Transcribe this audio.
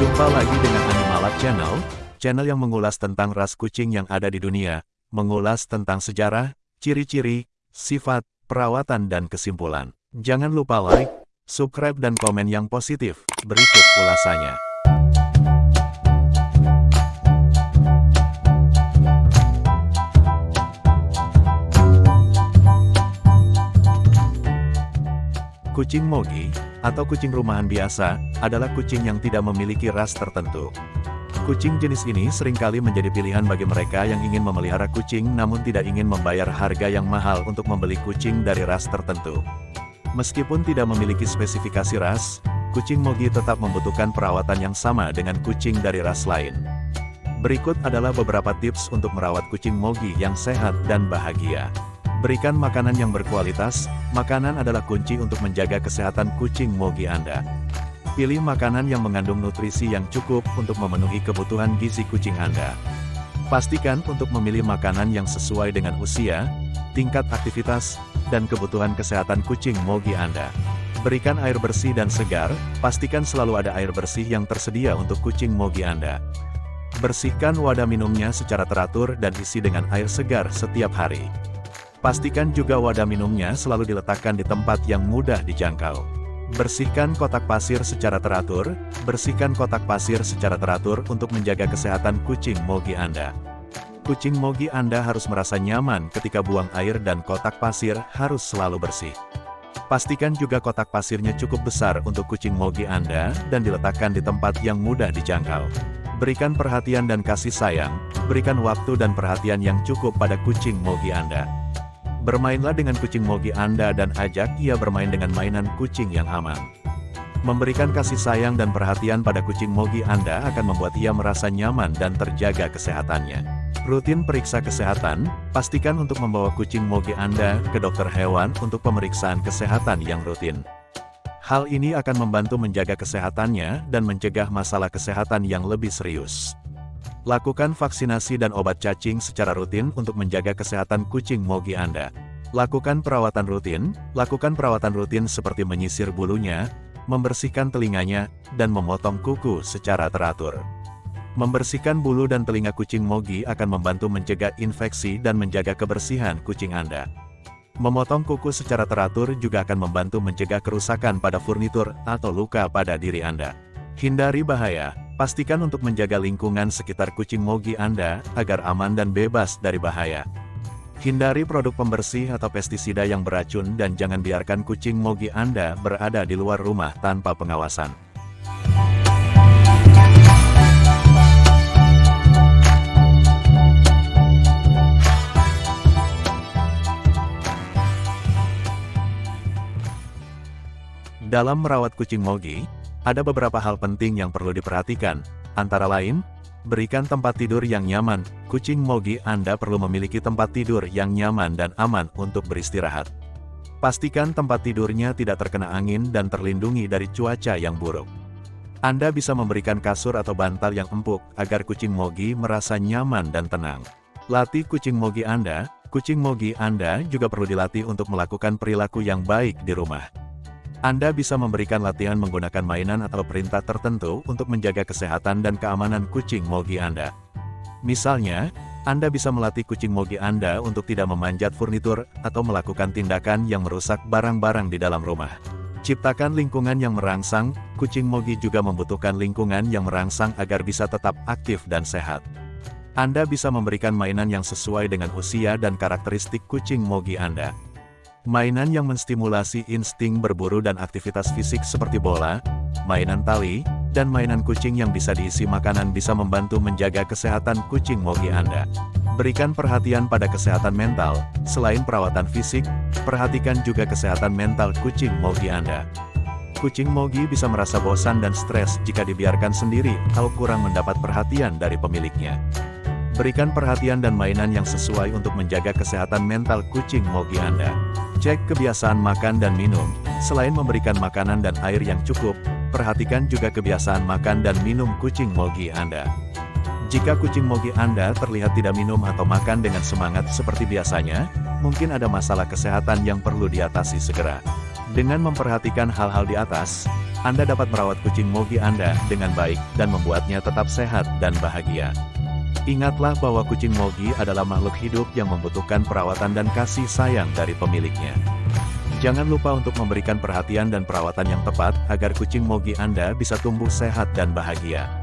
Jumpa lagi dengan Animalab Channel, channel yang mengulas tentang ras kucing yang ada di dunia, mengulas tentang sejarah, ciri-ciri, sifat, perawatan dan kesimpulan. Jangan lupa like, subscribe dan komen yang positif. Berikut ulasannya. Kucing Mogi, atau kucing rumahan biasa, adalah kucing yang tidak memiliki ras tertentu. Kucing jenis ini sering kali menjadi pilihan bagi mereka yang ingin memelihara kucing namun tidak ingin membayar harga yang mahal untuk membeli kucing dari ras tertentu. Meskipun tidak memiliki spesifikasi ras, kucing Mogi tetap membutuhkan perawatan yang sama dengan kucing dari ras lain. Berikut adalah beberapa tips untuk merawat kucing Mogi yang sehat dan bahagia. Berikan makanan yang berkualitas, makanan adalah kunci untuk menjaga kesehatan kucing mogi Anda. Pilih makanan yang mengandung nutrisi yang cukup untuk memenuhi kebutuhan gizi kucing Anda. Pastikan untuk memilih makanan yang sesuai dengan usia, tingkat aktivitas, dan kebutuhan kesehatan kucing mogi Anda. Berikan air bersih dan segar, pastikan selalu ada air bersih yang tersedia untuk kucing mogi Anda. Bersihkan wadah minumnya secara teratur dan isi dengan air segar setiap hari. Pastikan juga wadah minumnya selalu diletakkan di tempat yang mudah dijangkau. Bersihkan kotak pasir secara teratur, bersihkan kotak pasir secara teratur untuk menjaga kesehatan kucing mogi Anda. Kucing mogi Anda harus merasa nyaman ketika buang air dan kotak pasir harus selalu bersih. Pastikan juga kotak pasirnya cukup besar untuk kucing mogi Anda dan diletakkan di tempat yang mudah dijangkau. Berikan perhatian dan kasih sayang, berikan waktu dan perhatian yang cukup pada kucing mogi Anda. Bermainlah dengan kucing mogi Anda dan ajak ia bermain dengan mainan kucing yang aman. Memberikan kasih sayang dan perhatian pada kucing mogi Anda akan membuat ia merasa nyaman dan terjaga kesehatannya. Rutin periksa kesehatan, pastikan untuk membawa kucing mogi Anda ke dokter hewan untuk pemeriksaan kesehatan yang rutin. Hal ini akan membantu menjaga kesehatannya dan mencegah masalah kesehatan yang lebih serius. Lakukan vaksinasi dan obat cacing secara rutin untuk menjaga kesehatan kucing mogi Anda. Lakukan perawatan rutin, lakukan perawatan rutin seperti menyisir bulunya, membersihkan telinganya, dan memotong kuku secara teratur. Membersihkan bulu dan telinga kucing mogi akan membantu mencegah infeksi dan menjaga kebersihan kucing Anda. Memotong kuku secara teratur juga akan membantu mencegah kerusakan pada furnitur atau luka pada diri Anda. Hindari bahaya, Pastikan untuk menjaga lingkungan sekitar kucing mogi Anda, agar aman dan bebas dari bahaya. Hindari produk pembersih atau pestisida yang beracun dan jangan biarkan kucing mogi Anda berada di luar rumah tanpa pengawasan. Dalam merawat kucing mogi, ada beberapa hal penting yang perlu diperhatikan, antara lain, berikan tempat tidur yang nyaman, kucing mogi Anda perlu memiliki tempat tidur yang nyaman dan aman untuk beristirahat. Pastikan tempat tidurnya tidak terkena angin dan terlindungi dari cuaca yang buruk. Anda bisa memberikan kasur atau bantal yang empuk, agar kucing mogi merasa nyaman dan tenang. Latih kucing mogi Anda, kucing mogi Anda juga perlu dilatih untuk melakukan perilaku yang baik di rumah. Anda bisa memberikan latihan menggunakan mainan atau perintah tertentu untuk menjaga kesehatan dan keamanan kucing mogi Anda. Misalnya, Anda bisa melatih kucing mogi Anda untuk tidak memanjat furnitur atau melakukan tindakan yang merusak barang-barang di dalam rumah. Ciptakan lingkungan yang merangsang, kucing mogi juga membutuhkan lingkungan yang merangsang agar bisa tetap aktif dan sehat. Anda bisa memberikan mainan yang sesuai dengan usia dan karakteristik kucing mogi Anda. Mainan yang menstimulasi insting berburu dan aktivitas fisik seperti bola, mainan tali, dan mainan kucing yang bisa diisi makanan bisa membantu menjaga kesehatan kucing mogi Anda. Berikan perhatian pada kesehatan mental, selain perawatan fisik, perhatikan juga kesehatan mental kucing mogi Anda. Kucing mogi bisa merasa bosan dan stres jika dibiarkan sendiri atau kurang mendapat perhatian dari pemiliknya. Berikan perhatian dan mainan yang sesuai untuk menjaga kesehatan mental kucing mogi Anda. Cek kebiasaan makan dan minum. Selain memberikan makanan dan air yang cukup, perhatikan juga kebiasaan makan dan minum kucing mogi Anda. Jika kucing mogi Anda terlihat tidak minum atau makan dengan semangat seperti biasanya, mungkin ada masalah kesehatan yang perlu diatasi segera. Dengan memperhatikan hal-hal di atas, Anda dapat merawat kucing Mogi Anda dengan baik dan membuatnya tetap sehat dan bahagia. Ingatlah bahwa kucing Mogi adalah makhluk hidup yang membutuhkan perawatan dan kasih sayang dari pemiliknya. Jangan lupa untuk memberikan perhatian dan perawatan yang tepat agar kucing Mogi Anda bisa tumbuh sehat dan bahagia.